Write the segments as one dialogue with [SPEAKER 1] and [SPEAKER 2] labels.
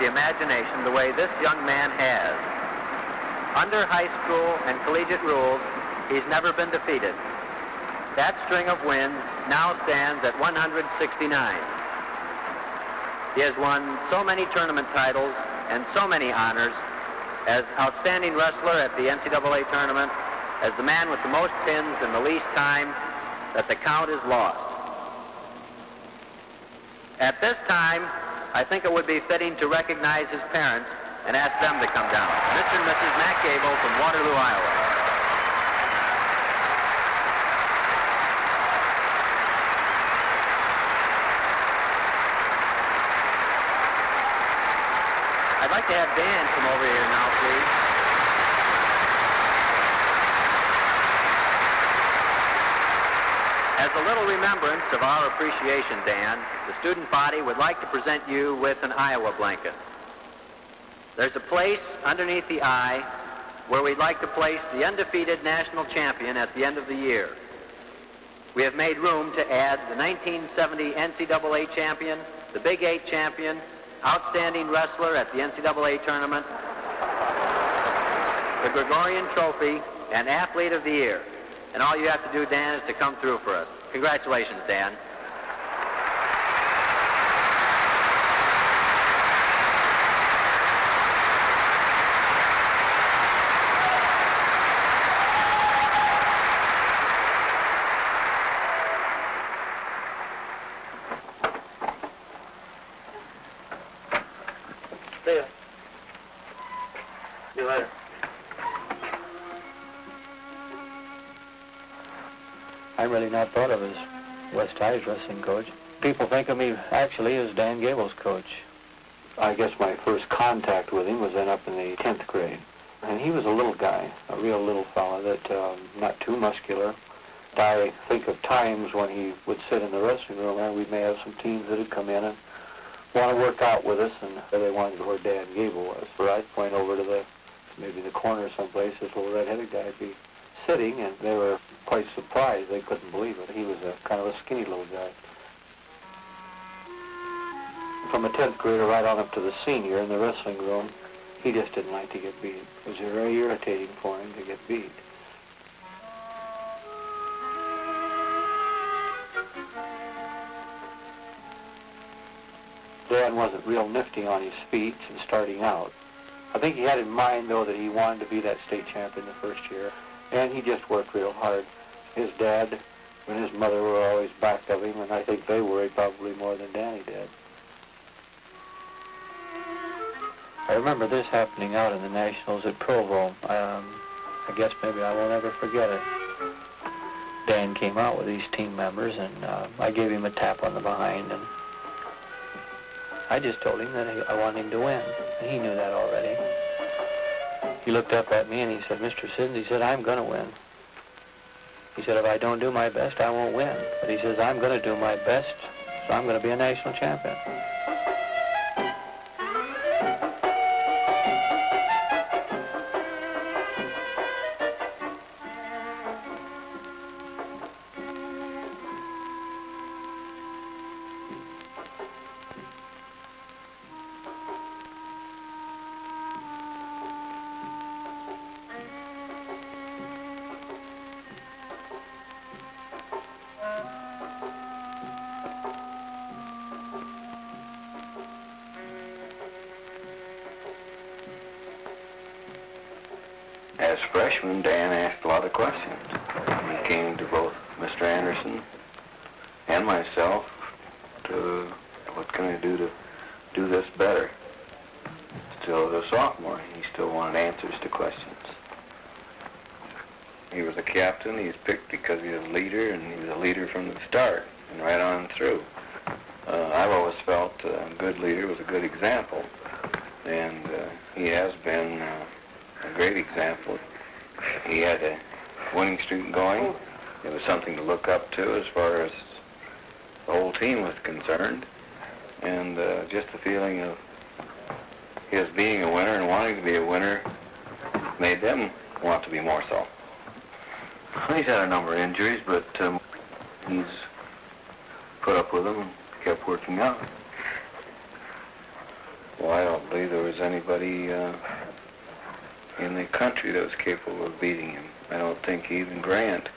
[SPEAKER 1] the imagination the way this young man has. Under high school and collegiate rules, he's never been defeated. That string of wins now stands at 169. He has won so many tournament titles and so many honors as outstanding wrestler at the NCAA tournament, as the man with the most pins in the least time, that the count is lost. At this time, I think it would be fitting to recognize his parents and ask them to come down. Mr. and Mrs. Mack Gable from Waterloo, Iowa. I'd like to have Dan come over here now, please. As a little remembrance of our appreciation, Dan, the student body would like to present you with an Iowa blanket. There's a place underneath the eye where we'd like to place the undefeated national champion at the end of the year. We have made room to add the 1970 NCAA champion, the Big Eight champion, outstanding wrestler at the NCAA tournament, the Gorriaran Trophy, and Athlete of the Year. And all you have to do, Dan, is to come through for us. Congratulations, Dan.
[SPEAKER 2] Wrestling coach. People think of me actually as Dan Gable's coach. I guess my first contact with him was then up in the 10th grade. And he was a little guy, a real little fella that um, not too muscular. I think of times when he would sit in the wrestling room and we may have some teams that had come in and want to work out with us and they wanted to go where Dan Gable was. Or I'd point over to the, maybe the corner someplace, this little red-headed guy would be sitting and they were quite surprised. They couldn't believe it. He was a kind of a skinny little guy. From a 10th grader right on up to the senior in the wrestling room, he just didn't like to get beat. It was very irritating for him to get beat. Dan wasn't real nifty on his feet and starting out. I think he had in mind, though, that he wanted to be that state champion the first year, and he just worked real hard. His dad and his mother were always back of him, and I think they worried probably more than Danny did. I remember this happening out in the Nationals at Provo. Um, I guess maybe I won't ever forget it. Dan came out with these team members, and uh, I gave him a tap on the behind, and I just told him that I wanted him to win, and he knew that already. He looked up at me and he said, Mr. Siddens, he said, I'm going to win. He said, if I don't do my best, I won't win. But he says, I'm going to do my best, so I'm going to be a national champion.
[SPEAKER 3] As freshman, Dan asked a lot of questions. He came to both Mr. Anderson and myself to what can I do to do this better. Still as a sophomore, he still wanted answers to questions. He was a captain. He was picked because he was a leader, and he was a leader from the start and right on through. Uh, I've always felt uh, a good leader was a good example, and uh, he has been uh, great example. He had a winning streak going. It was something to look up to as far as the whole team was concerned. And uh, just the feeling of his being a winner and wanting to be a winner made them want to be more so. He's had a number of injuries, but um, he's
[SPEAKER 4] put up with them and kept working out. Well, I don't believe there was anybody uh, in the country that was capable of beating him. I don't think even Grant.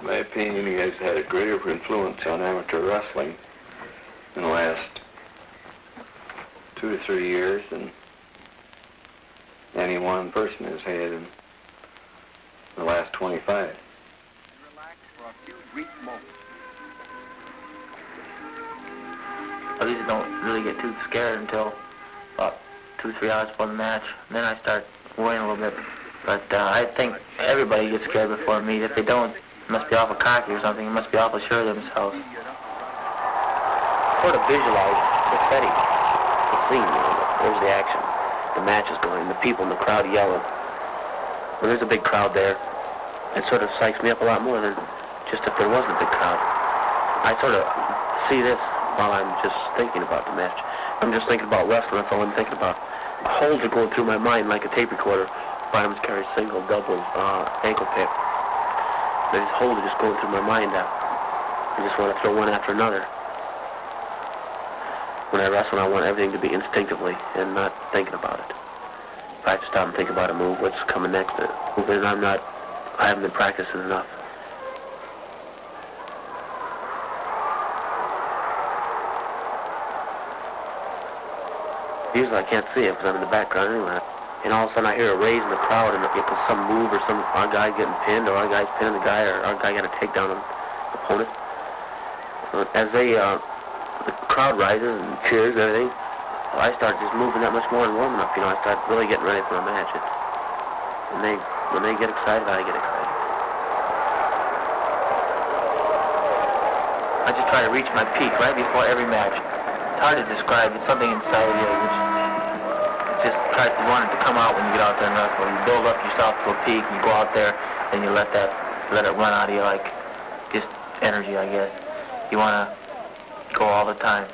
[SPEAKER 3] In my opinion, he has had a greater influence on amateur wrestling in the last two to three years than any one person has had in the last 25.
[SPEAKER 5] I usually don't really get too scared until about two, three hours before the match. And then I start worrying a little bit. But uh, I think everybody gets scared before a meet. If they don't, it must be awful cocky or something. It must be awful sure of themselves.
[SPEAKER 6] Sort of visualize the setting, the scene. You know, there's the action. The match is going. The people in the crowd yelling. When there's a big crowd there, it sort of psychs me up a lot more than just if there wasn't a big crowd. I sort of see this while I'm just thinking about the match. I'm just thinking about wrestling. That's all I'm thinking about. Holds are going through my mind like a tape recorder. Bottoms carry single, double, uh, ankle pick. These holes are just going through my mind now. I just want to throw one after another. When I wrestle, I want everything to be instinctively and not thinking about it. If I have to stop and think about a move, what's coming next, uh, then I'm not, I haven't been practicing enough. I can't see it because I'm in the background anyway. And all of a sudden I hear a raise in the crowd and it was some move or some our guy getting pinned or our guy's pinning the guy or our guy got a takedown on the opponent. As they, uh, the crowd rises and cheers and everything, I start just moving that much more and warming up. You know, I start really getting ready for a match. And they, when they get excited, I get excited.
[SPEAKER 5] I just try to reach my peak right before every match. It's hard to describe. It's something inside of you just try to want it to come out when you get out there and wrestle. You build up yourself to a peak, and you go out there, and you let that let it run out of you like just energy, I guess. You want to go all the time.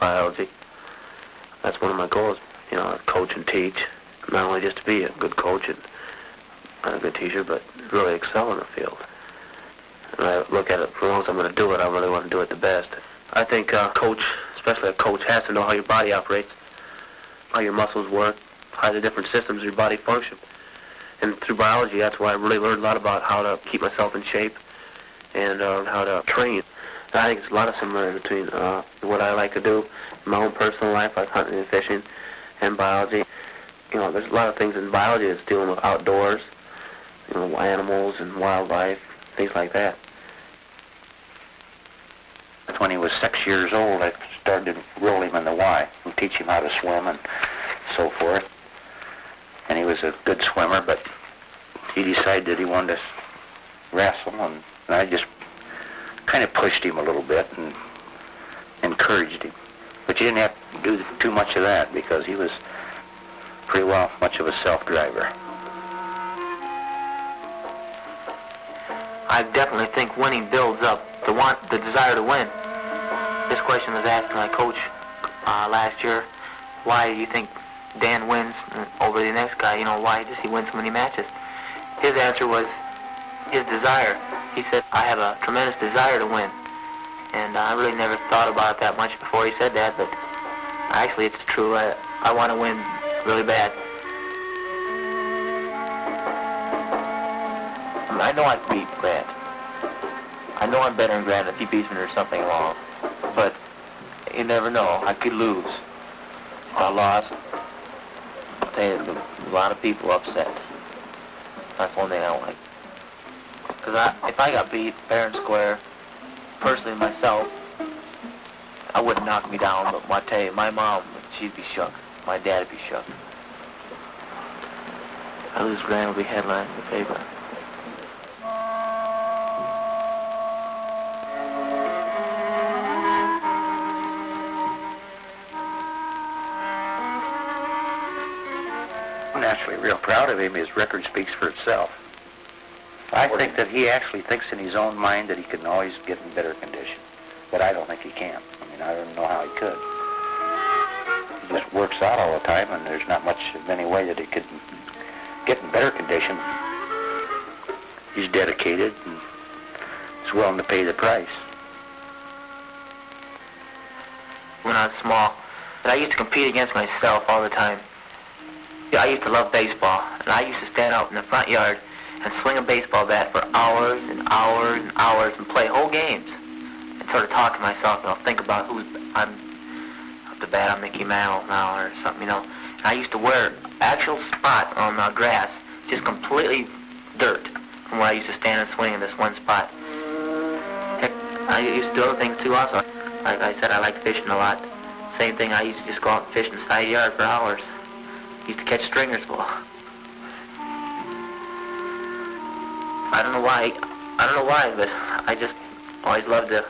[SPEAKER 6] Biology. That's one of my goals, you know, coach and teach. Not only just to be a good coach and a good teacher, but really excel in the field. And I look at it, as long as I'm going to do it, I really want to do it the best. I think a coach, especially a coach, has to know how your body operates, how your muscles work, how the different systems of your body function. And through biology, that's why I really learned a lot about how to keep myself in shape and uh, how to train. I think there's a lot of similarity between uh, what I like to do my own personal life, like hunting and fishing, and biology. You know, there's a lot of things in biology that's dealing with outdoors, you know, animals and wildlife, things like that.
[SPEAKER 7] When he was six years old, I started to roll him in the Y and teach him how to swim and so forth. And he was a good swimmer, but he decided that he wanted to wrestle, and I just kind of pushed him a little bit and encouraged him. But you didn't have to do too much of that because he was pretty well much of a self-driver.
[SPEAKER 5] I definitely think winning builds up the want, the desire to win. This question was asked my coach uh, last year. Why do you think Dan wins over the next guy? You know, why does he win so many matches? His answer was his desire. He said, I have a tremendous desire to win. And I really never thought about it that much before he said that, but actually it's true. I, I want to win really bad. I know I beat Grant. I know I'm better than Grant if he beats me there's something wrong. But you never know. I could lose. I lost, it, a lot of people upset. That's one thing I like. Because I, if I got beat fair and square, personally myself, I wouldn't knock me down, but I tell you, my mom, she'd be shook. My dad'd be shook. I lose Grant will be headline in the paper.
[SPEAKER 7] Naturally real proud of him. His record speaks for itself. I think that he actually thinks in his own mind that he can always get in better condition. But I don't think he can. I mean, I don't know how he could. He just works out all the time, and there's not much of any way that he could get in better condition. He's dedicated and is willing to pay the price.
[SPEAKER 5] when I was small, and I used to compete against myself all the time. Yeah, I used to love baseball, and I used to stand out in the front yard and swing a baseball bat for hours and hours and hours and play whole games and sort of talk to myself, and I'll think about who's I'm up to bat on Mickey Mantle now or something, you know. And I used to wear actual spot on the grass, just completely dirt from where I used to stand and swing in this one spot. Heck, I used to do other things too also. Like I said, I like fishing a lot. Same thing, I used to just go out and fish in the side yard for hours. Used to catch stringers full. I don't know why. I don't know why, but I just always loved to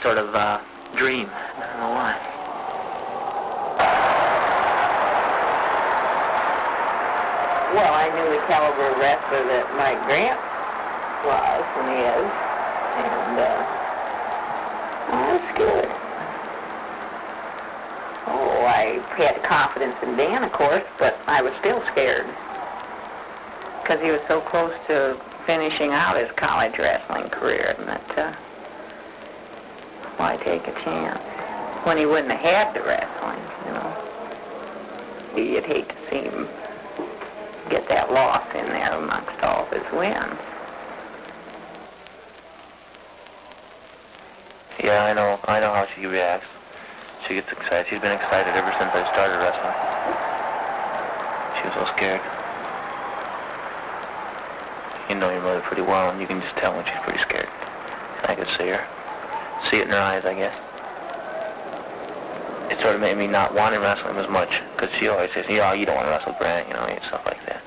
[SPEAKER 5] sort of uh, dream. I don't know why.
[SPEAKER 8] Well, I knew the caliber of wrestler that Mike Grant was and is, and uh, that's good. Oh, I had confidence in Dan, of course, but I was still scared because he was so close to finishing out his college wrestling career, that uh, why take a chance when he wouldn't have had the wrestling, you know? You'd hate to see him get that loss in there amongst all of his wins.
[SPEAKER 5] Yeah, I know. I know how she reacts. She gets excited. She's been excited ever since I started wrestling. She was so scared. You know your mother pretty well, and you can just tell when she's pretty scared. I could see her. See it in her eyes, I guess. It sort of made me not want to wrestle him as much, because she always says, know, you don't want to wrestle Grant, you know, and stuff like that.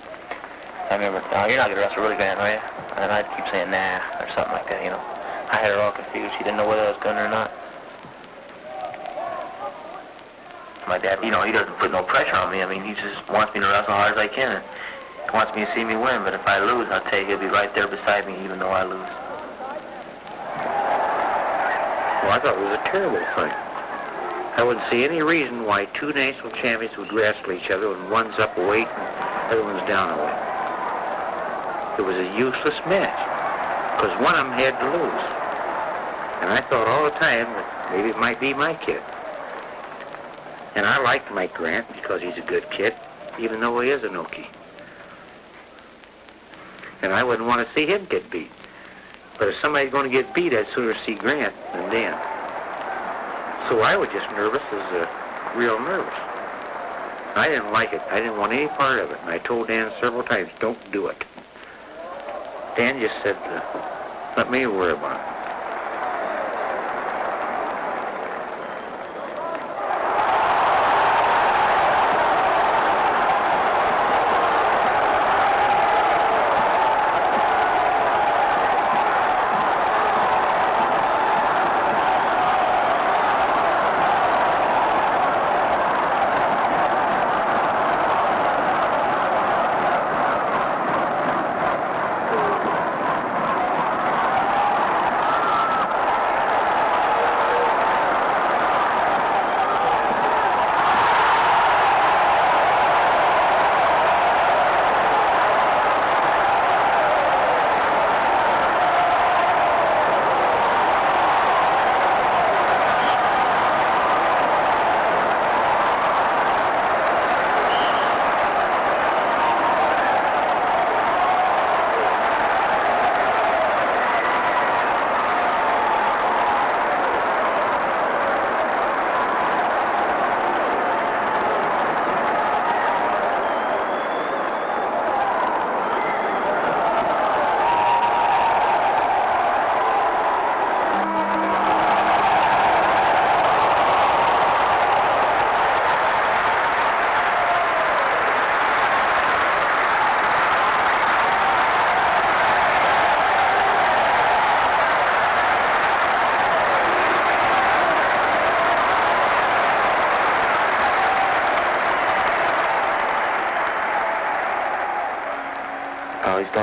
[SPEAKER 5] I remember, oh, you're not going to wrestle really Grant, are you? And I'd keep saying, nah, or something like that, you know. I had her all confused. She didn't know whether I was going or not. My dad, you know, he doesn't put no pressure on me. I mean, he just wants me to wrestle as hard as I can. Wants me to see me win, but if I lose, I'll tell you, he'll be right there beside me even though I lose.
[SPEAKER 9] Well, I thought it was a terrible thing. I wouldn't see any reason why two national champions would wrestle each other when one's up a weight and the other one's down a weight. It was a useless match because one of them had to lose. And I thought all the time that maybe it might be my kid. And I liked Mike Grant because he's a good kid, even though he is an Okie. And I wouldn't want to see him get beat. But if somebody's going to get beat, I'd sooner see Grant than Dan. So I was just nervous as a real nervous. I didn't like it. I didn't want any part of it. And I told Dan several times, don't do it. Dan just said, let me worry about it.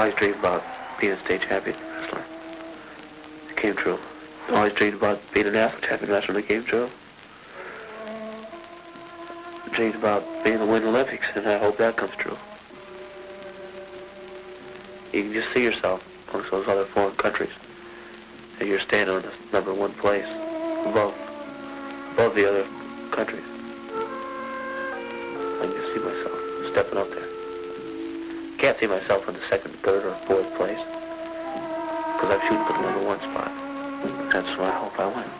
[SPEAKER 6] Always dreamed about being a state champion wrestler. It came true. Always dreamed about being a national champion wrestler. It came true. Dreamed about being a Winter Olympics, and I hope that comes true. You can just see yourself amongst those other foreign countries. And you're standing on the number one place above, above the other countries. I can just see myself stepping up there. See myself in the second, third, or fourth place because I'm shooting for the number one spot. That's what I hope I win.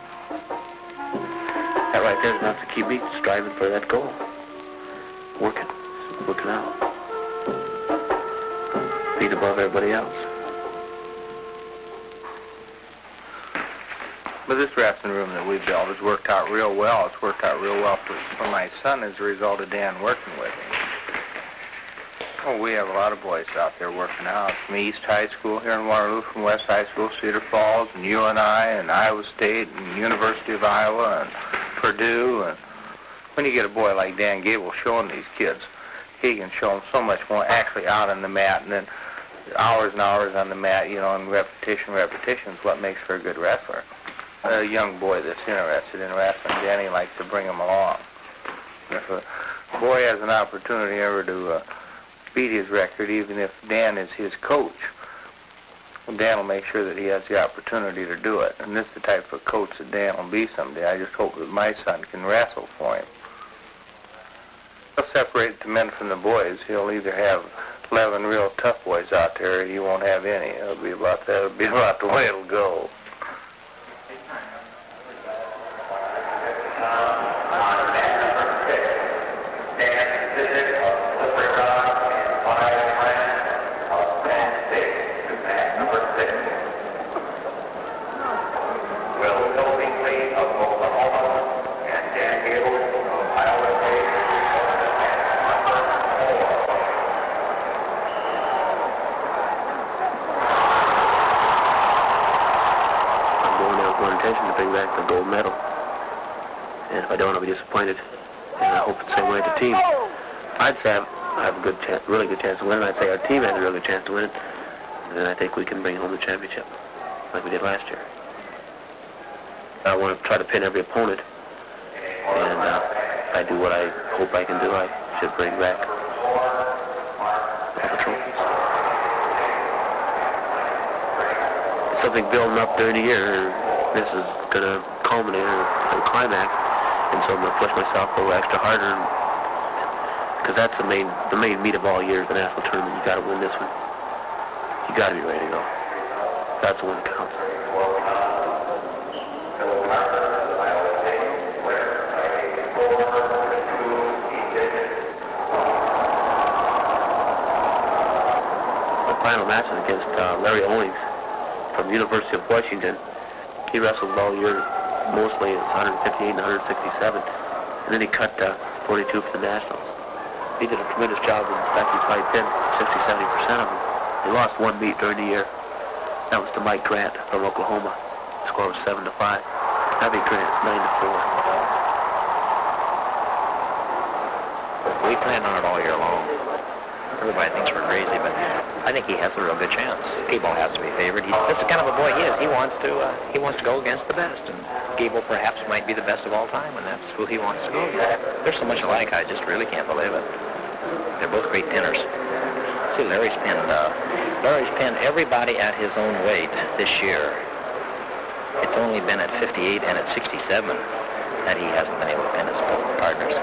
[SPEAKER 6] That right there is enough to keep me striving for that goal. Working, working out, being above everybody else.
[SPEAKER 4] But this wrestling room that we built has worked out real well. It's worked out real well for, for my son as a result of Dan working. Oh, we have a lot of boys out there working out. From East High School here in Waterloo, from West High School, Cedar Falls, and UNI, and Iowa State, and University of Iowa, and Purdue. And when you get a boy like Dan Gable showing these kids, he can show them so much more actually out on the mat, and then hours and hours on the mat, you know, and repetition, repetition is what makes for a good wrestler. A young boy that's interested in wrestling, Danny likes to bring him along. If a boy has an opportunity ever to uh, beat his record, even if Dan is his coach. Dan will make sure that he has the opportunity to do it. And this is the type of coach that Dan will be someday. I just hope that my son can wrestle for him. He'll separate the men from the boys. He'll either have 11 real tough boys out there or he won't have any. It'll be about that. It'll be about the way it'll go.
[SPEAKER 6] I'm going there with one intention to bring back the gold medal. And if I don't, I'll be disappointed. And I hope it's the same way with the team. I'd say I'm- I have a good chance, really good chance to win it. I'd say our team has a really good chance to win it. And then I think we can bring home the championship, like we did last year. I want to try to pin every opponent. And uh, if I do what I hope I can do, I should bring back all the trophies. It's something building up during the year, and this is going to culminate in a climax. And so I'm going to push myself a little extra harder, because that's the main the main meat of all years, the national tournament. You got to win this one. You got to be ready to go. That's the one that counts. The final match is against uh, Larry Owings from University of Washington. He wrestled all year, mostly at 158 and 167, and then he cut uh, 42 for the Nationals. He did a tremendous job, in fact, he probably pinned 60, 70 percent of them. He lost one meet during the year. That was to Mike Grant from Oklahoma. The score was seven to five. Abby Grant, nine to four.
[SPEAKER 10] We planned on it all year long. Everybody thinks we're crazy, but I think he has a real good chance. Gable has to be favored. He, this is kind of a boy he is. He wants to uh, he wants to go against the best, and Gable perhaps might be the best of all time, and that's who he wants to go against. They're so much alike, I just really can't believe it. They're both great pinners. See, Larry's pinned uh, Larry's pinned everybody at his own weight this year. It's only been at 58 and at 67 that he hasn't been able to pin his partners.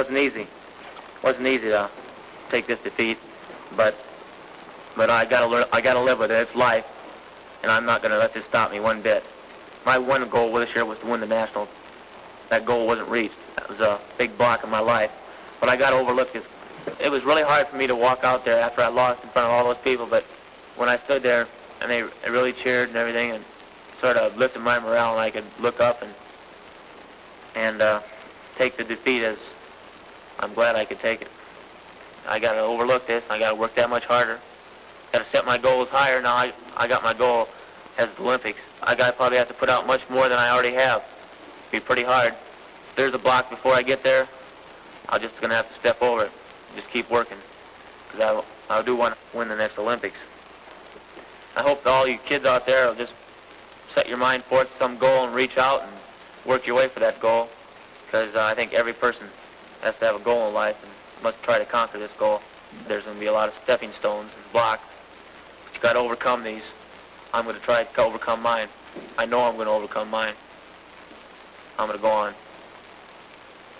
[SPEAKER 5] Wasn't easy. wasn't easy to take this defeat, but but I gotta learn. I gotta live with it. It's life, and I'm not gonna let this stop me one bit. My one goal this year was to win the national. That goal wasn't reached. That was a big block in my life, but I got to overlook this. It was really hard for me to walk out there after I lost in front of all those people, but when I stood there and they, they really cheered and everything and sort of lifted my morale and I could look up and and uh, take the defeat as I'm glad I could take it. I got to overlook this. I got to work that much harder. Got to set my goals higher. Now I I got my goal as the Olympics. I got to probably have to put out much more than I already have. Be pretty hard. If there's a block before I get there, I'm just gonna have to step over it. Just keep working, because I I do want to win the next Olympics. I hope all you kids out there will just set your mind forth some goal and reach out and work your way for that goal, because uh, I think every person has to have a goal in life and must try to conquer this goal. There's going to be a lot of stepping stones and blocks, but you got to overcome these. I'm going to try to overcome mine. I know I'm going to overcome mine. I'm going to go on.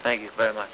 [SPEAKER 5] Thank you very much.